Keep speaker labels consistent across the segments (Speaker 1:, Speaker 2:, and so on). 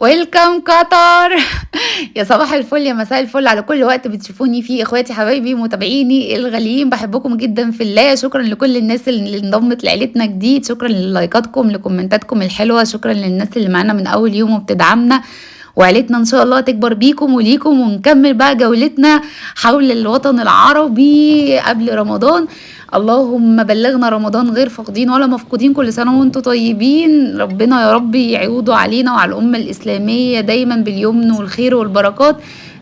Speaker 1: ويلكم قطر يا صباح الفل يا مساء الفل على كل وقت بتشوفوني فيه إخواتي حبايبي متابعيني الغاليين بحبكم جدا في الله. شكرا لكل الناس اللي انضمت لعيلتنا جديد. شكرا للايكاتكم لكومنتاتكم الحلوة. شكرا للناس اللي معانا من أول يوم وبتدعمنا. وعيلتنا إن شاء الله تكبر بيكم وليكم ونكمل بقى جولتنا حول الوطن العربي قبل رمضان. اللهم بلغنا رمضان غير فاقدين ولا مفقودين كل سنة وأنتم طيبين. ربنا يا رب يعوضوا علينا وعلى الأمة الإسلامية دايما باليمن والخير والبركات.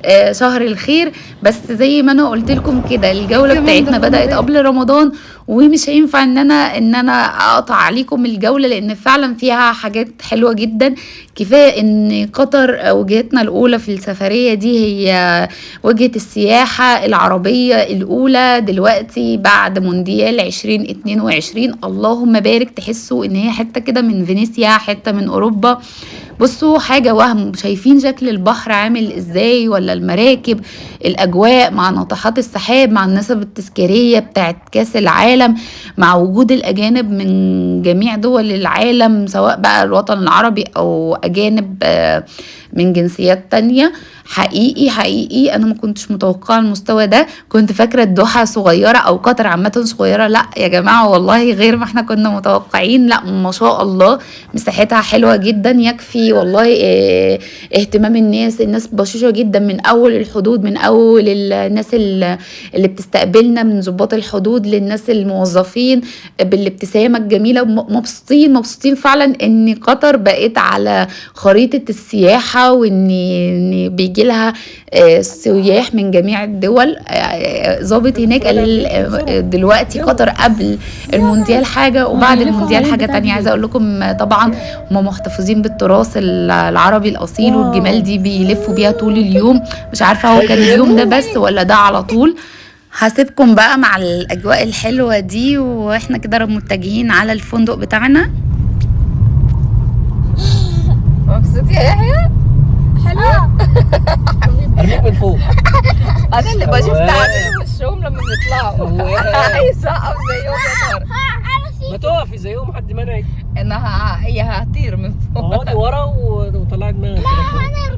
Speaker 1: آه، شهر الخير. بس زي ما أنا قلت لكم كده الجولة بتاعتنا بدأت قبل رمضان ومش هينفع إن أنا إن أنا أقطع عليكم الجولة لأن فعلا فيها حاجات حلوة جدا. كفاية إن قطر وجهتنا الأولى في السفرية دي هي وجهة السياحة العربية الأولى. دلوقتي بعد مونديال 2022 اللهم بارك. تحسوا إن هي حتة كده من فينيسيا حتة من أوروبا. بصوا حاجة وهم. شايفين شكل البحر عامل إزاي؟ ولا المراكب الأجواء مع ناطحات السحاب مع النسب التذكارية بتاعت كأس العالم مع وجود الأجانب من جميع دول العالم سواء بقى الوطن العربي أو أجانب آه، من جنسيات تانية. حقيقي حقيقي أنا ما كنتش متوقعة المستوى ده. كنت فاكرة الدوحة صغيرة أو قطر عامة صغيرة. لأ يا جماعة والله غير ما إحنا كنا متوقعين. لأ ما شاء الله. مساحتها حلوة جدا يكفي والله آه اهتمام الناس. الناس بشوشه جدا من أول الحدود من أول الناس اللي بتستقبلنا من ضباط الحدود للناس الموظفين بالابتسامة الجميلة. مبسوطين مبسوطين فعلا إن قطر بقت على خريطة السياحة وان إن بيجي لها آه، سياح من جميع الدول آه، ظابط هناك قال آه، دلوقتي قطر قبل المونديال حاجة وبعد المونديال حاجة تانية. عايزة أقول لكم طبعا هم محتفظين بالتراث العربي الأصيل والجمال دي بيلفوا بيها طول اليوم. مش عارفة هو كان اليوم ده بس ولا ده على طول. هسيبكم بقى مع الأجواء الحلوة دي وإحنا كده متجهين على الفندق بتاعنا.
Speaker 2: مبسوط يا يحيى؟ حلوة
Speaker 3: ارميك من فوق
Speaker 2: أنا اللي بشوف تعابير وشهم لما بيطلعوا هيسقف زيهم يا ترى
Speaker 3: ما تقفي زيهم حد منعك
Speaker 2: انها هي هتطير من فوق
Speaker 3: اقعدي ورا وطلعي دماغك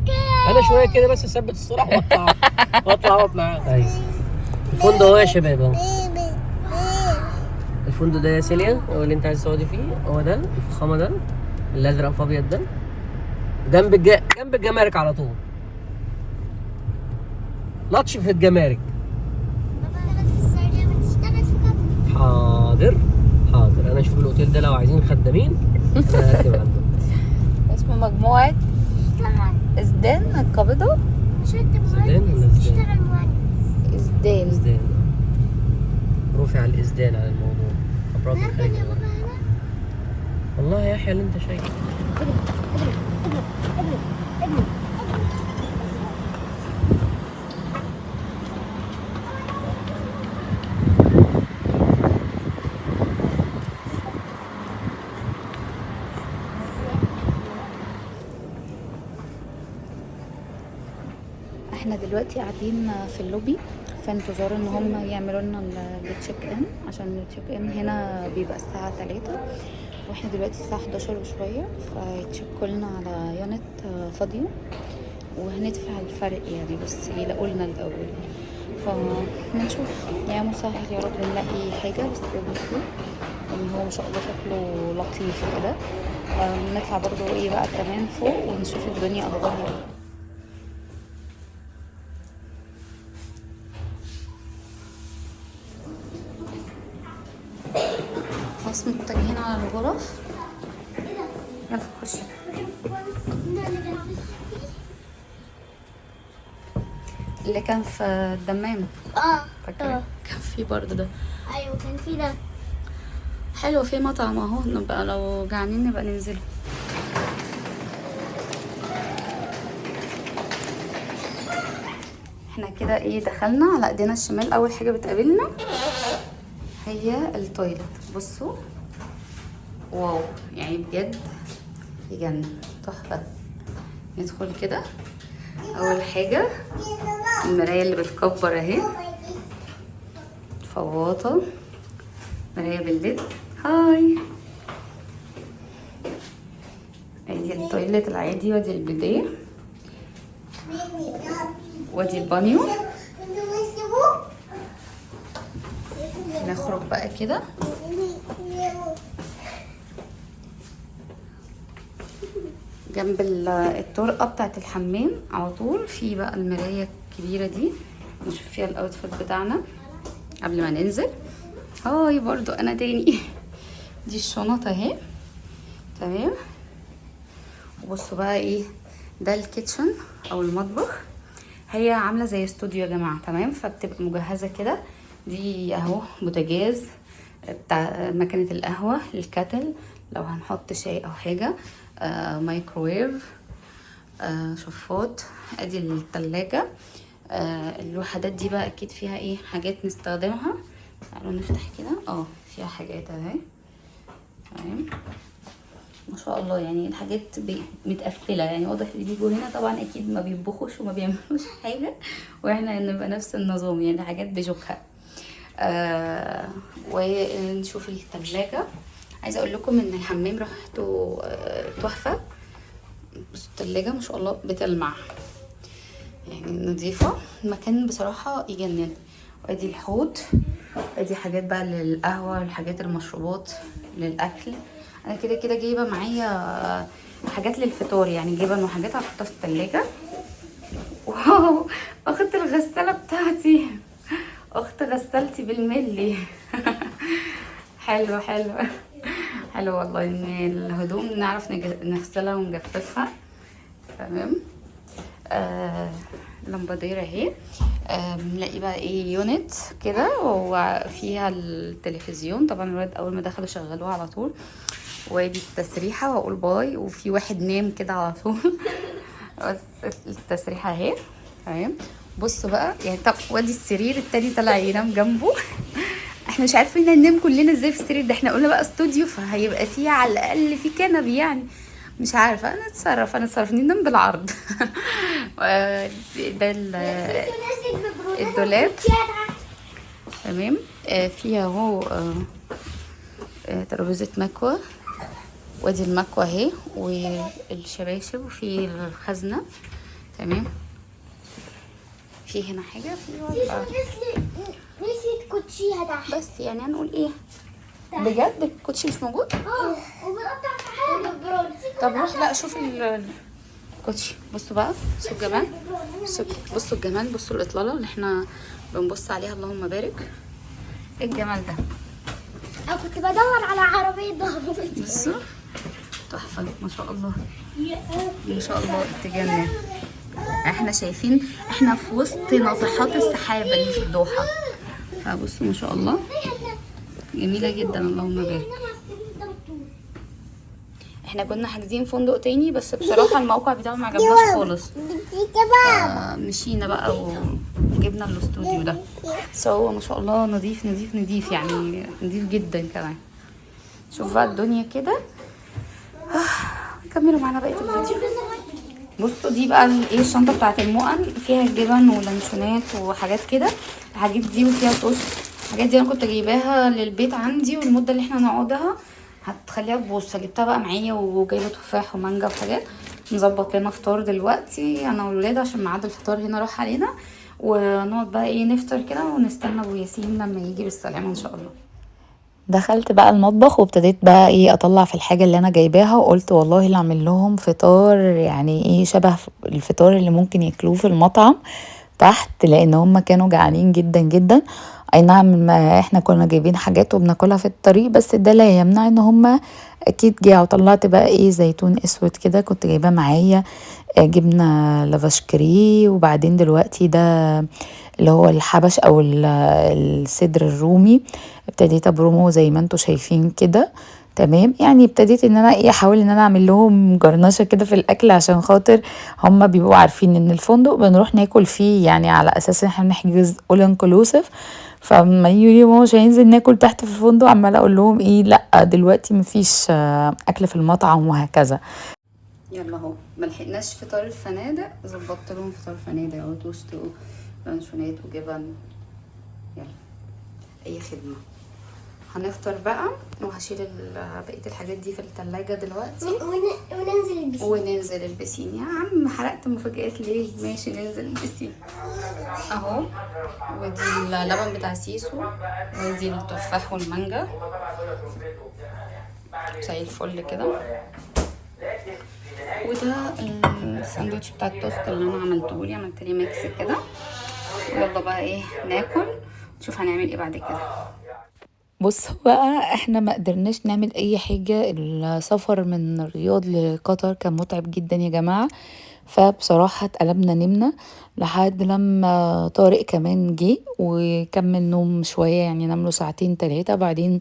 Speaker 3: كده أنا شوية كده بس اثبت الصورة واطلع واطلع اقعد معاك أيوه الفندق اهو يا شباب اهو الفندق ده يا سيليا هو اللي انت عايز تقعدي فيه هو ده الفخامه ده الازرق في ابيض ده جنب الج... جنب الجمارك على طول. لطش في الجمارك. حاضر حاضر. أنا أشوف الأوتيل ده لو عايزين خدامين أنا هكتب
Speaker 2: اسمه مجموعة ازدان القابضة
Speaker 3: زدان ولا ازدان؟
Speaker 2: ازدان
Speaker 3: ازدان رفع الازدان على الموضوع. أبراج الخليج والله يا يحيى اللي أنت شايفه.
Speaker 1: إحنا دلوقتي قاعدين في اللوبي في انتظار ان هم يعملوا لنا ال check in عشان ال check in هنا بيبقى الساعة 3 وإحنا دلوقتي الساعة 11 وشوية فيتشيكوا لنا على unit فاضية. وهندفع الفرق يعني بس يلاقوا لنا الأول. فنشوف يا مسهل يا رب نلاقي حاجة بس يعني هو ما شاء الله شكله لطيف كده. نطلع برضو إيه بقى كمان فوق ونشوف الدنيا أخبارها إيه. خلاص متجهين على الغرف. يلا خشي اللي كان في الدمام
Speaker 4: آه
Speaker 1: فاكرة؟ كان في برضه ده.
Speaker 4: أيوه كان في ده.
Speaker 1: حلو في مطعم أهو. نبقى لو جعانين نبقى ننزله. إحنا كده إيه دخلنا على إيدينا الشمال. أول حاجة بتقابلنا هي ال toilet بصوا. واو. يعني بجد يجنن تحفة. ندخل كده. أول حاجة. المراية اللي بتكبر أهي. فواطه مراية بال LED هاي. أدي ال toilet العادي. وأدي البيديه وأدي البانيو. نخرج بقى كده. جنب ال- الطرقة بتاعت الحمام على طول. في بقى المراية الكبيرة دي. نشوف فيها ال outfit بتاعنا قبل ما ننزل. هاي برضو أنا تاني. دي الشنط أهي. تمام. وبصوا بقى إيه ده ال kitchen أو المطبخ. هي عاملة زي استوديو يا جماعة. تمام؟ فبتبقى مجهزة كده. دي اهو بوتاجاز بتاع مكنة القهوة ال kettle. لو هنحط شاي أو حاجة آه مايكرويف آه شفاط أدي التلاجة. آه الوحدات دي بقى أكيد فيها إيه؟ حاجات نستخدمها. تعالوا نفتح كده. آه فيها حاجات أهي. تمام. ما شاء الله يعني الحاجات متقفلة. يعني واضح اللي بيجوا هنا طبعا أكيد ما بيطبخوش وما بيعملوش حاجة وإحنا نبقى نفس النظام. يعني حاجات بجوكها. آه ونشوف التلاجة. عايزة أقول لكم إن الحمام ريحته آه، تحفة. بس التلاجة ما شاء الله بتلمع. يعني نظيفة. المكان بصراحة يجنن. وادي الحوض. أدي حاجات بقى للقهوة الحاجات المشروبات للأكل. أنا كده كده جايبة معايا حاجات للفطار يعني جايبة انه حاجات هحطها في التلاجة. واو! أخت الغسالة بتاعتي. أخت غسالتي بالملي. حلو حلو. حلو والله إن الهدوم نعرف نغسلها ونجففها. تمام؟ آه لمبادير أهي. آه بنلاقي بقى إيه unit كده وفيها التلفزيون. طبعا الولاد أول ما دخلوا شغلوه على طول. وادي التسريحة وأقول bye. وفي واحد نام كده على طول. بس التسريحة أهي. تمام؟ بصوا بقى يعني طب وادي السرير التاني طلع ينام جنبه. إحنا مش عارفين ننام كلنا إزاي في السرير ده إحنا قلنا بقى استوديو فهيبقى فيه على الأقل في كنبي يعني. مش عارفة أنا أتصرف أنا أتصرف. ننام بالعرض. و- ده ال- الدولاب. تمام. آه فيها أهو آه، آه، ترابيزة مكوى وادي المكوى أهي والشباشب وفي الخزنة. تمام. في هنا حاجة؟ في.
Speaker 4: نسيت كوتشيها تحت
Speaker 1: بس يعني هنقول إيه؟ بجد؟ الكوتشي مش موجود؟
Speaker 4: آه وبنقطع في حاجة
Speaker 1: طب روح لا شوف ال- الكوتشي. بصوا بقى بصوا الجمال. بصوا الجمال بصوا الإطلالة اللي إحنا بنبص عليها. اللهم بارك. إيه الجمال ده؟
Speaker 4: أنا كنت بدور على عربية
Speaker 1: بصوا تحفة ما شاء الله. ما شاء الله تجنن إحنا شايفين إحنا في وسط ناطحات السحابة اللي في الدوحة. فبصوا ما شاء الله. جميلة جدا اللهم بارك. إحنا كنا حاجزين فندق تاني بس بصراحة الموقع بتاعه ما عجبناش خالص. مشينا بقى وجبنا الاستوديو ده. بس هو ما شاء الله نظيف نظيف نظيف يعني نظيف جدا كمان. شوف بقى الدنيا كده. آه، كملوا معانا بقية الفيديو. بصوا دي بقى إيه الشنطة بتاعت المؤن. فيها جبن ولانشونات وحاجات كده. الحاجات دي وفيها توست الحاجات دي أنا كنت جايباها للبيت عندي والمدة اللي إحنا هنقعدها هتخليها تبوظ فجبتها بقى معايا وجايبة تفاح ومانجا وحاجات. نظبط لنا فطار دلوقتي أنا والولاد عشان ميعاد الفطار هنا راح علينا. ونقعد بقى إيه نفطر كده ونستنى أبو ياسين لما يجي بالسلامة إن شاء الله.
Speaker 5: دخلت بقى المطبخ وابتديت بقى إيه أطلع في الحاجة اللي أنا جايباها وقلت والله اللي اعمل لهم فطار يعني إيه شبه الفطار اللي ممكن ياكلوه في المطعم تحت لأن هم كانوا جعانين جدا جدا. أي نعم إحنا كنا جايبين حاجات وبناكلها في الطريق بس ده لا يمنع إن هم أكيد جاعوا طلعت بقى إيه زيتون أسود كده كنت جايباه معايا آه، جبنة لافاشكري وبعدين دلوقتي ده اللي هو الحبش أو ال- الصدر الرومي ابتديت أبرمه زي ما أنتوا شايفين كده تمام؟ يعني ابتديت إن أنا إيه أحاول إن أنا أعمل لهم جرنشة كده في الأكل عشان خاطر هم بيبقوا عارفين إن الفندق بنروح ناكل فيه يعني على أساس إن إحنا بنحجز اول انكلوسيف فما يقولوا لي ماما مش هينزل ناكل تحت في الفندق عماله أقول لهم إيه لأ دلوقتي مفيش آه، أكل في المطعم وهكذا.
Speaker 1: يلا أهو. ملحقناش فطار الفنادق. ظبطت لهم فطار الفنادق أهو توست ولانشونات وجبن. يلا. أي خدمة.
Speaker 6: هنفطر بقى وهشيل بقية الحاجات دي في التلاجة دلوقتي.
Speaker 4: ون- ون- وننزل البسين.
Speaker 6: وننزل البسين. يا عم حرقت مفاجآت ليه؟ ماشي ننزل البسين. أهو. ودي اللبن بتاع سيسو. ودي التفاح والمانجا. زي الفل كده. وده الساندوتش بتاع التوست اللي أنا عملته لي. عملت لي mix كده. ويلا بقى إيه ناكل. نشوف هنعمل إيه بعد كده.
Speaker 1: بصوا بقى إحنا ما قدرناش نعمل أي حاجة. السفر من الرياض لقطر كان متعب جدا يا جماعة. فبصراحة اتقلبنا نمنا لحد لما طارق كمان جه وكمل نوم شوية يعني نام له ساعتين تلاتة. بعدين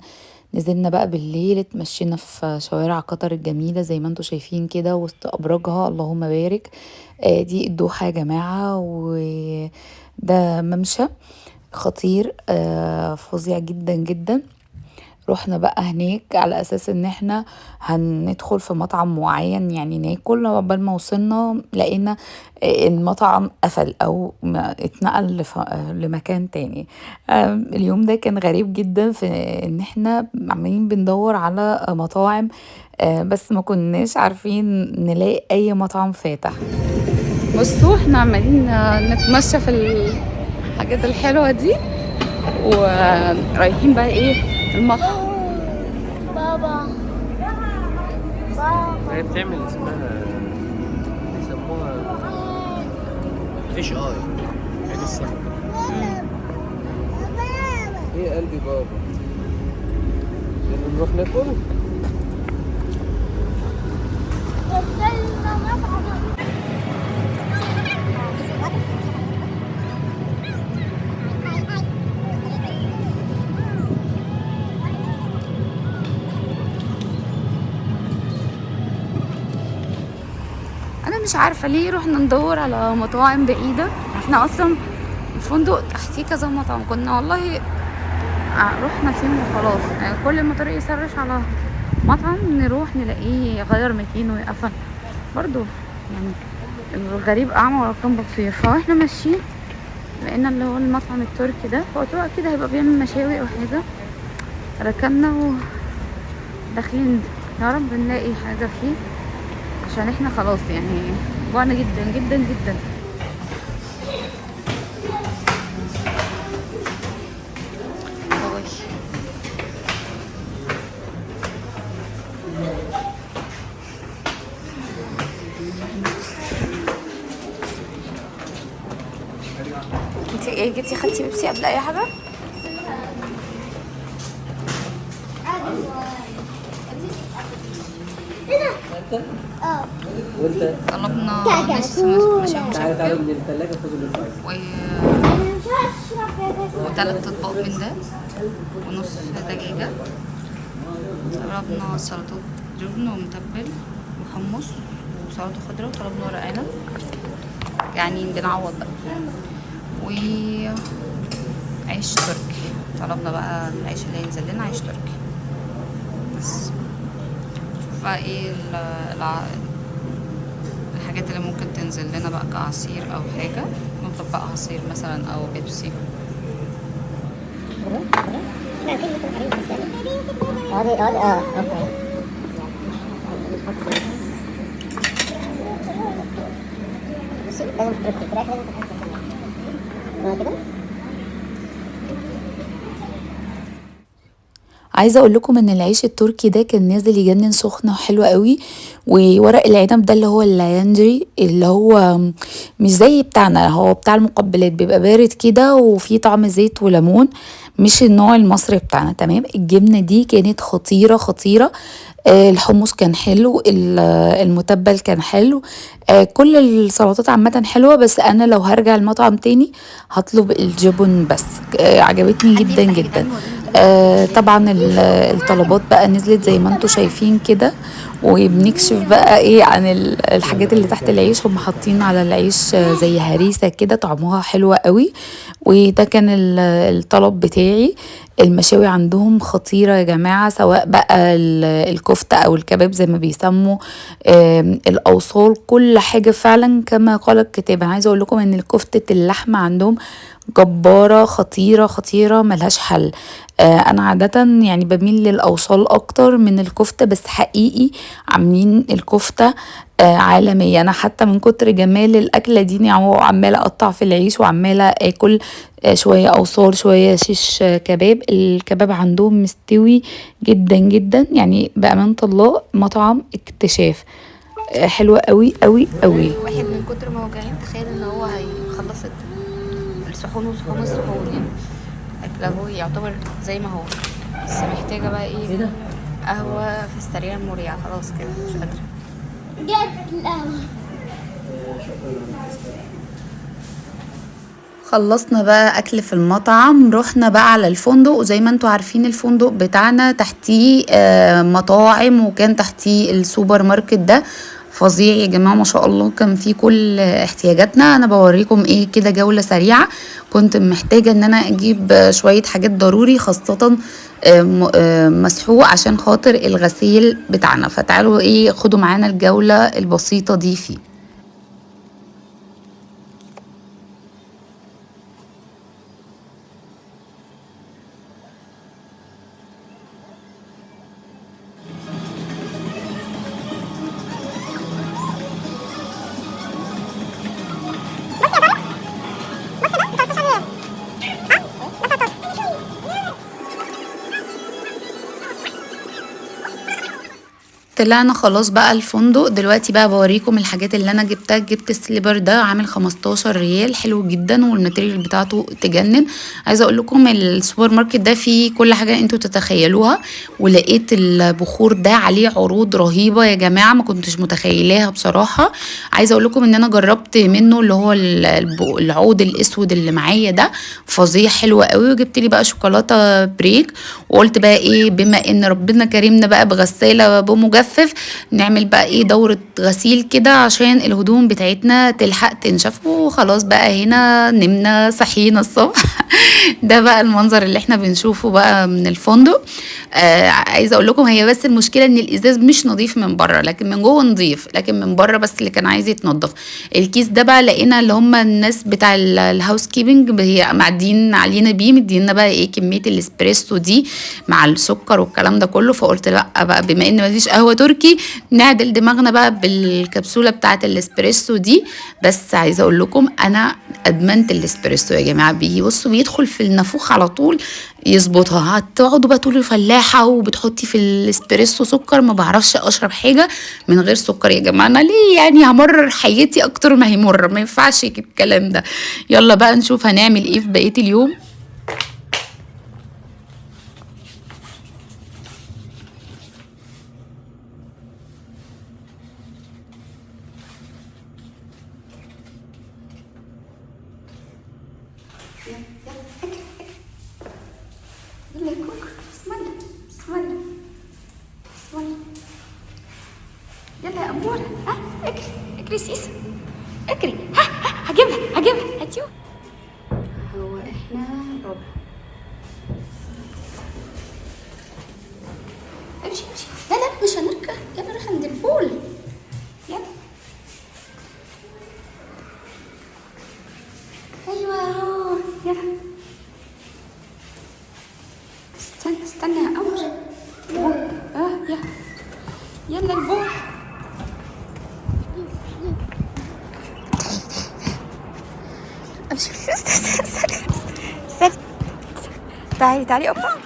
Speaker 1: نزلنا بقى بالليل اتمشينا في شوارع قطر الجميلة زي ما أنتوا شايفين كده وسط أبراجها. اللهم بارك. آه دي الدوحة يا جماعة وده ممشى. خطير آه فظيع جدا جدا. رحنا بقى هناك على أساس إن إحنا هندخل في مطعم معين يعني ناكل قبل ما وصلنا لقينا المطعم قفل أو اتنقل لمكان تاني. اليوم ده كان غريب جدا في إن إحنا عمالين بندور على مطاعم آه، بس ما كناش عارفين نلاقي أي مطعم فاتح.
Speaker 6: بصوا إحنا عمالين نتمشى في الحاجات الحلوة دي. ورايحين بقى إيه؟ المطعم.
Speaker 4: بابا. بابا.
Speaker 3: هي بتعمل اسمها بيسموها فيش آي. عين السمك. إيه قلبي بابا؟ نروح ناكل؟
Speaker 6: مش عارفة ليه رحنا ندور على مطاعم بعيدة. إحنا أصلا الفندق تحتيه كذا مطعم. كنا والله رحنا فين وخلاص. يعني كل ما طريق يسرش على مطعم نروح نلاقيه يغير مكانه ويقفل. برضو يعني الغريب أعمى كان بصير فاحنا ماشيين لقينا اللي هو المطعم التركي ده. فقلت له أكيد هيبقى بيعمل مشاوي أو حاجة. ركبنا وداخلين. يا رب نلاقي حاجة فيه. عشان إحنا خلاص يعني جوعنا جدا جدا جدا. انتي إيه جبتي خدتي بيبسي قبل
Speaker 4: أي
Speaker 3: حاجة
Speaker 6: طلبنا. نص
Speaker 3: تعالى تعالى من الثلاجه
Speaker 6: و وثلاث أطباق من ده ونص دجاجة. طلبنا سلطة جبن ومتبل وحمص وسلطة خضراء وطلبنا ورق عنب يعني بنعوض بقى. وعيش تركي. طلبنا بقى العيش اللي ينزل لنا عيش تركي. بس. شوف بقى إيه الع... الحاجات اللي ممكن تنزل لنا بقى كعصير أو حاجة نطلب عصير مثلا أو بيبسي.
Speaker 4: لازم تحطي فراخ لازم تحطي كده
Speaker 1: عايزة أقول لكم إن العيش التركي ده كان نازل يجنن سخنة وحلوه قوي وورق العنب ده اللي هو اللاينجري اللي هو مش زي بتاعنا هو بتاع المقبلات بيبقى بارد كده وفيه طعم زيت وليمون مش النوع المصري بتاعنا تمام؟ الجبنة دي كانت خطيرة خطيرة. آه، الحمص كان حلو ال- المتبل كان حلو. آه، كل السلطات عامة حلوة بس أنا لو هرجع المطعم تاني هطلب الجبن بس. آه، عجبتني جدا جدا. طبعا ال- الطلبات بقى نزلت زي ما أنتوا شايفين كده. وبنكشف بقى إيه عن ال- الحاجات اللي تحت العيش. هم حاطين على العيش زي هريسة كده طعمها حلوة قوي. وده كان ال- الطلب بتاعي. المشاوي عندهم خطيرة يا جماعة سواء بقى ال- الكفتة أو الكباب زي ما بيسموا. الأوصال كل حاجة فعلا كما قال الكتاب. أنا عايزة أقول لكم إن كفتة اللحمة عندهم جبارة خطيرة خطيرة ملهاش حل.
Speaker 5: آه أنا عادة يعني بميل للأوصال أكتر من الكفتة بس حقيقي عاملين الكفتة آه عالمية. أنا حتى من كتر جمال الأكلة دي يعني عمالة أقطع في العيش وعمالة آكل آه شوية أوصال شوية شيش آه كباب. الكباب عندهم مستوي جدا جدا. يعني بأمانة الله مطعم اكتشاف آه حلوة قوي قوي قوي
Speaker 1: واحد من كتر ما هو جعان تخيل إن هو هيخلص الصحون وصحون الصحون. يعني اكله هو يعتبر زي ما هو. بس محتاجة بقى
Speaker 3: إيه؟
Speaker 1: قهوه في السريع المريع خلاص كده مش قادرة.
Speaker 4: جت
Speaker 1: خلصنا بقى أكل في المطعم رحنا بقى على الفندق وزي ما أنتوا عارفين الفندق بتاعنا تحتيه آه، مطاعم وكان تحتيه السوبر ماركت ده. فظيع يا جماعة ما شاء الله. كان فيه كل احتياجاتنا. أنا بوريكم إيه كده جولة سريعة. كنت محتاجة إن أنا أجيب شوية حاجات ضروري خاصة آه، آه، مسحوق عشان خاطر الغسيل بتاعنا. فتعالوا إيه خدوا معانا الجولة البسيطة دي فيه. طلعنا خلاص بقى الفندق. دلوقتي بقى بوريكم الحاجات اللي أنا جبتها. جبت ال slipper ده عامل 15 ريال. حلو جدا وال material بتاعته تجنن. عايزة أقول لكم السوبر ماركت ده فيه كل حاجة أنتوا تتخيلوها. ولقيت البخور ده عليه عروض رهيبة يا جماعة ما كنتش متخيلاها بصراحة. عايزة أقول لكم إن أنا جربت منه اللي هو العود الأسود اللي معايا ده. فظيع حلو قوي. وجبت لي بقى شوكولاتة بريك. وقلت بقى إيه بما إن ربنا كرمنا بقى بغسالة بمجفف نعمل بقى إيه دورة غسيل كده عشان الهدوم بتاعتنا تلحق تنشف وخلاص بقى هنا نمنا صحينا الصبح. ده بقى المنظر اللي إحنا بنشوفه بقى من الفندق. آه عايزة أقول لكم هي بس المشكلة إن الإزاز مش نظيف من بره لكن من جوه نظيف لكن من بره بس اللي كان عايز يتنضف الكيس ده بقى لقينا اللي هم الناس بتاع ال- ال housekeeping هي معدين علينا بيه مدينا بقى إيه كمية الإسبريسو دي مع السكر والكلام ده كله. فقلت لأ بقى بما إن مفيش قهوة تركي. نعدل دماغنا بقى بالكبسولة بتاعه الاسبريسو دي. بس عايزة أقول لكم أنا أدمنت الاسبريسو يا جماعة. بيجي بصوا بيدخل في النافوخ على طول يظبطها. هتقعدوا بقى تقولوا فلاحة وبتحطي في الاسبريسو سكر. ما بعرفش أشرب حاجة من غير سكر يا جماعة. أنا ليه يعني همرر حياتي أكتر ما هي مره ما ينفعش الكلام ده. يلا بقى نشوف هنعمل إيه في بقية اليوم
Speaker 4: يلا يا كوكو بسم الله بسم الله بسم الله يلا يا أمورة ها اجري اجري سيسا اجري ها ها هجيبها هجيبها هاتيوه
Speaker 1: هو إحنا ربع
Speaker 4: امشي امشي لا لا مش هنركب يلا نروح عند البول يلا أيوه اهو يلا. استنى استنى يا آه يلا. يلا استنى. تعالي تعالي
Speaker 1: أوبا.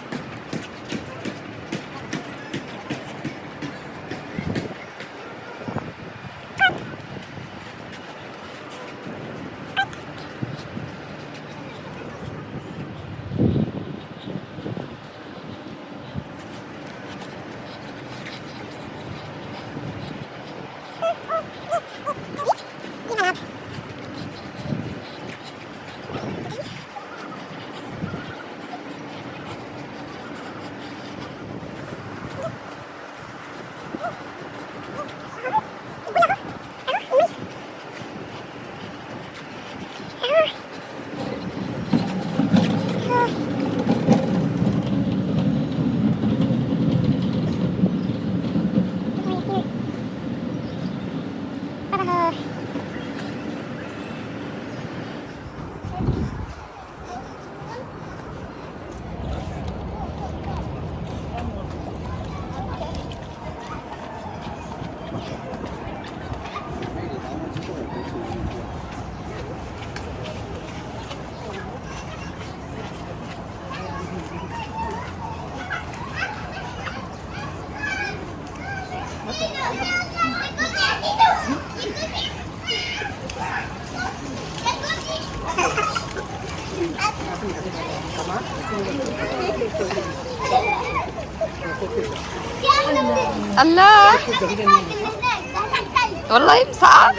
Speaker 1: والله مسقعة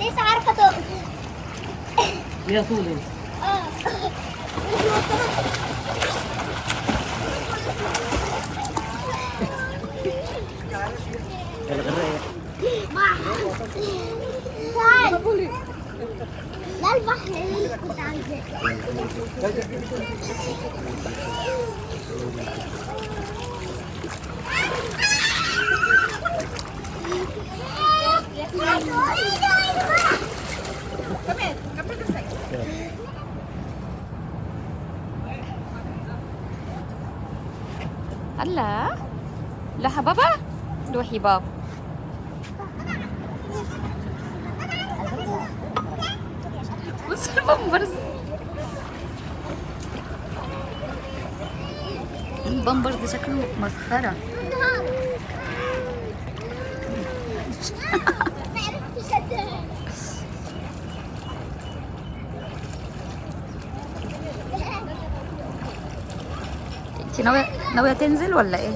Speaker 4: لسه عارفه تقف
Speaker 3: ليها طول انت
Speaker 4: لا البحر اللي
Speaker 1: الله. لا روحي بابا. البامبرز البامبرز شكله مسخرة
Speaker 4: ما عرفتش اديها
Speaker 1: انت ناوية ناوية تنزل ولا
Speaker 3: إيه؟